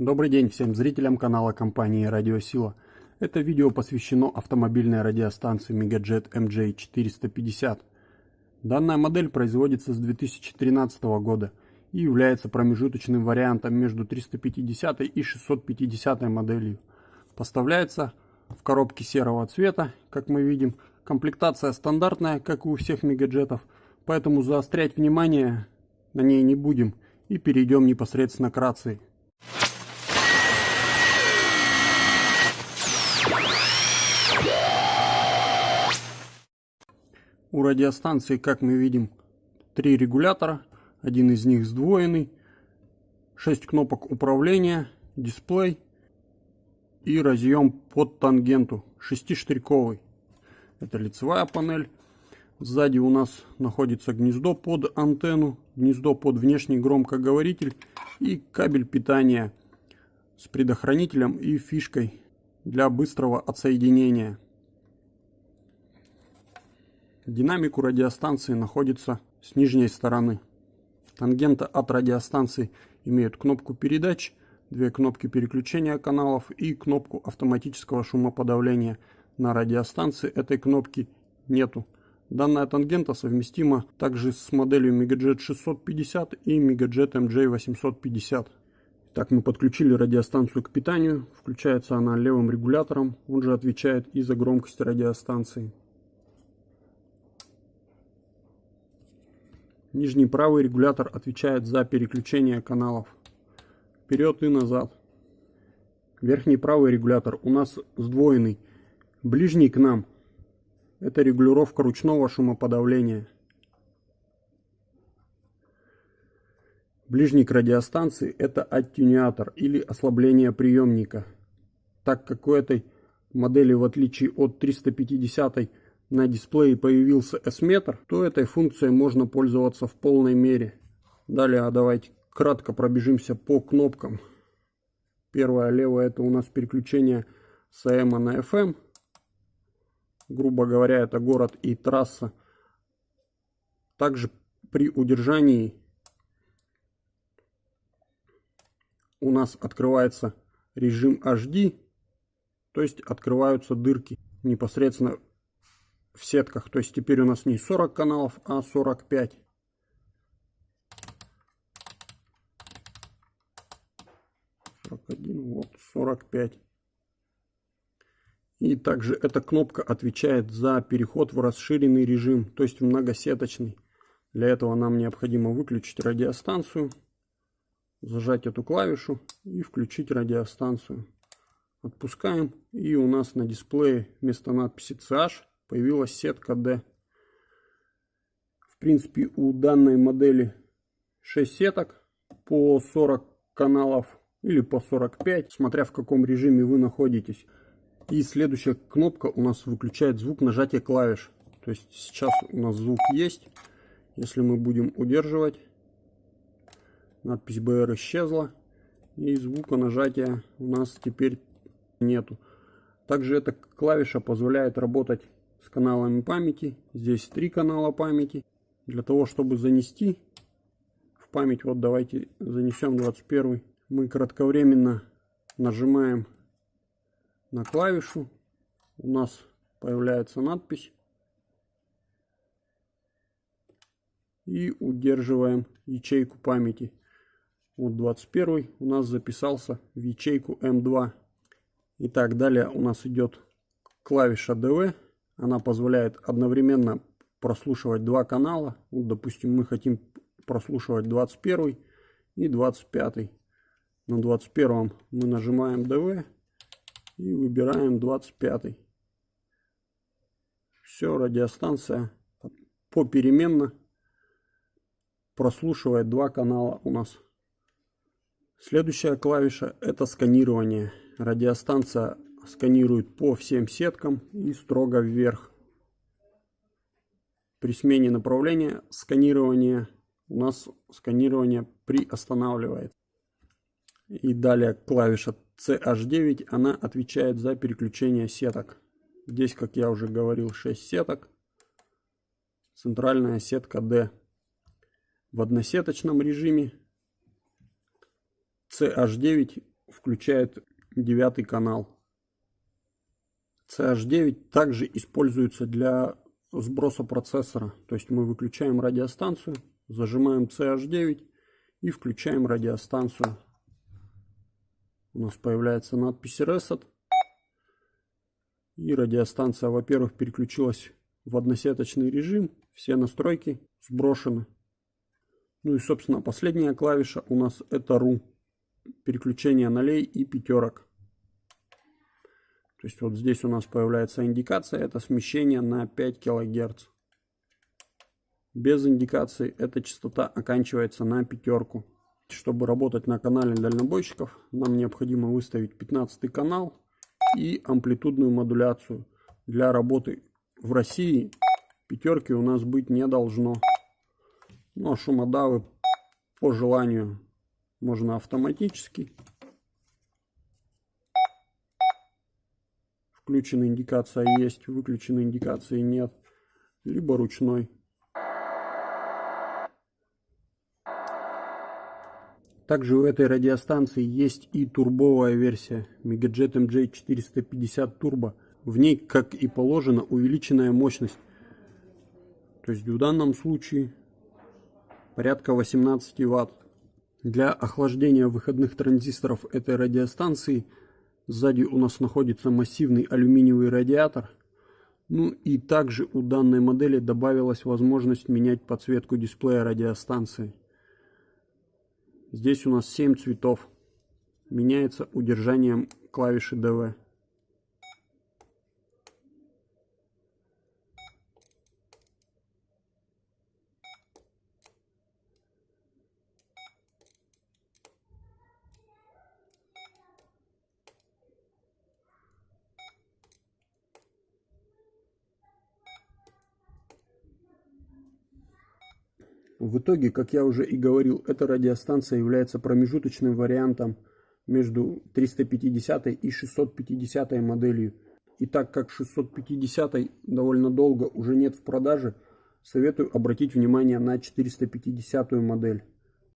Добрый день всем зрителям канала компании Радиосила. Это видео посвящено автомобильной радиостанции Megajet MJ450. Данная модель производится с 2013 года и является промежуточным вариантом между 350 и 650 моделью. Поставляется в коробке серого цвета, как мы видим. Комплектация стандартная, как и у всех мегаджетов, поэтому заострять внимание на ней не будем и перейдем непосредственно к рации. У радиостанции, как мы видим, три регулятора, один из них сдвоенный, 6 кнопок управления, дисплей и разъем под тангенту, шестиштриковый. Это лицевая панель. Сзади у нас находится гнездо под антенну, гнездо под внешний громкоговоритель и кабель питания с предохранителем и фишкой для быстрого отсоединения. Динамик у радиостанции находится с нижней стороны. Тангента от радиостанции имеют кнопку передач, две кнопки переключения каналов и кнопку автоматического шумоподавления. На радиостанции этой кнопки нету. Данная тангента совместима также с моделью Megajet 650 и Megajet MJ 850. Так, мы подключили радиостанцию к питанию. Включается она левым регулятором. Он же отвечает и за громкость радиостанции. Нижний правый регулятор отвечает за переключение каналов вперед и назад. Верхний правый регулятор у нас сдвоенный. Ближний к нам это регулировка ручного шумоподавления. Ближний к радиостанции это аттюнятор или ослабление приемника. Так как у этой модели в отличие от 350 на дисплее появился S-метр, то этой функцией можно пользоваться в полной мере. Далее а давайте кратко пробежимся по кнопкам. Первая левая это у нас переключение с AM на FM. Грубо говоря, это город и трасса. Также при удержании у нас открывается режим HD, то есть открываются дырки непосредственно в сетках. То есть теперь у нас не 40 каналов, а 45. один, вот 45. И также эта кнопка отвечает за переход в расширенный режим, то есть в многосеточный. Для этого нам необходимо выключить радиостанцию, зажать эту клавишу и включить радиостанцию. Отпускаем и у нас на дисплее вместо надписи CH появилась сетка D. В принципе, у данной модели 6 сеток по 40 каналов или по 45, смотря в каком режиме вы находитесь. И следующая кнопка у нас выключает звук нажатия клавиш. То есть сейчас у нас звук есть. Если мы будем удерживать, надпись BR исчезла. И звука нажатия у нас теперь нету. Также эта клавиша позволяет работать с каналами памяти. Здесь три канала памяти. Для того, чтобы занести в память, вот давайте занесем 21. Мы кратковременно нажимаем на клавишу. У нас появляется надпись. И удерживаем ячейку памяти. Вот 21 у нас записался в ячейку М2. Итак, далее у нас идет клавиша DV она позволяет одновременно прослушивать два канала. Вот, допустим, мы хотим прослушивать 21 и 25. На 21 мы нажимаем DV и выбираем 25. Все, радиостанция попеременно прослушивает два канала у нас. Следующая клавиша это сканирование. Радиостанция сканирует по всем сеткам и строго вверх. При смене направления сканирования у нас сканирование приостанавливает. И далее клавиша CH9, она отвечает за переключение сеток. Здесь, как я уже говорил, 6 сеток. Центральная сетка D. В односеточном режиме CH9 включает девятый канал. CH9 также используется для сброса процессора. То есть мы выключаем радиостанцию, зажимаем CH9 и включаем радиостанцию. У нас появляется надпись Reset. И радиостанция, во-первых, переключилась в односеточный режим. Все настройки сброшены. Ну и, собственно, последняя клавиша у нас это RU. Переключение нолей и пятерок. То есть вот здесь у нас появляется индикация, это смещение на 5 кГц. Без индикации эта частота оканчивается на пятерку. Чтобы работать на канале дальнобойщиков, нам необходимо выставить 15 канал и амплитудную модуляцию. Для работы в России пятерки у нас быть не должно. Ну а шумодавы по желанию можно автоматически. Включена индикация есть, выключена индикации нет. Либо ручной. Также у этой радиостанции есть и турбовая версия Megajet MJ450 Turbo. В ней, как и положено, увеличенная мощность. То есть в данном случае порядка 18 Вт. Для охлаждения выходных транзисторов этой радиостанции сзади у нас находится массивный алюминиевый радиатор. Ну и также у данной модели добавилась возможность менять подсветку дисплея радиостанции. Здесь у нас 7 цветов. Меняется удержанием клавиши DV. В итоге, как я уже и говорил, эта радиостанция является промежуточным вариантом между 350 и 650 моделью. И так как 650 довольно долго уже нет в продаже, советую обратить внимание на 450 модель.